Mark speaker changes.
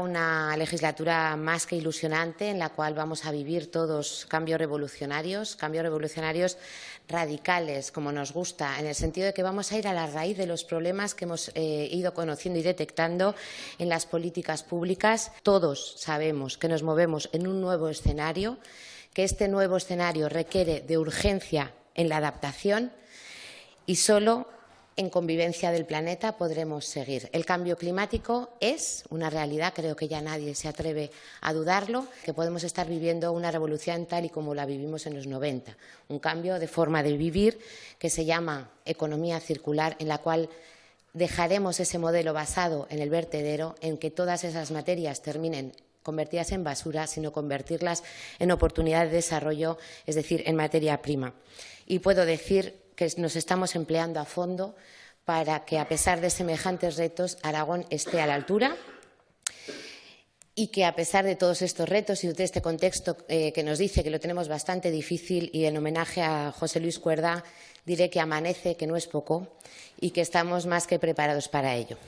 Speaker 1: Una legislatura más que ilusionante en la cual vamos a vivir todos cambios revolucionarios, cambios revolucionarios radicales, como nos gusta, en el sentido de que vamos a ir a la raíz de los problemas que hemos eh, ido conociendo y detectando en las políticas públicas. Todos sabemos que nos movemos en un nuevo escenario, que este nuevo escenario requiere de urgencia en la adaptación y solo en convivencia del planeta podremos seguir. El cambio climático es una realidad, creo que ya nadie se atreve a dudarlo, que podemos estar viviendo una revolución tal y como la vivimos en los 90, un cambio de forma de vivir que se llama economía circular, en la cual dejaremos ese modelo basado en el vertedero, en que todas esas materias terminen convertidas en basura, sino convertirlas en oportunidad de desarrollo, es decir, en materia prima. Y puedo decir que nos estamos empleando a fondo para que, a pesar de semejantes retos, Aragón esté a la altura y que, a pesar de todos estos retos y de este contexto eh, que nos dice que lo tenemos bastante difícil, y en homenaje a José Luis Cuerda, diré que amanece, que no es poco, y que estamos más que preparados para ello.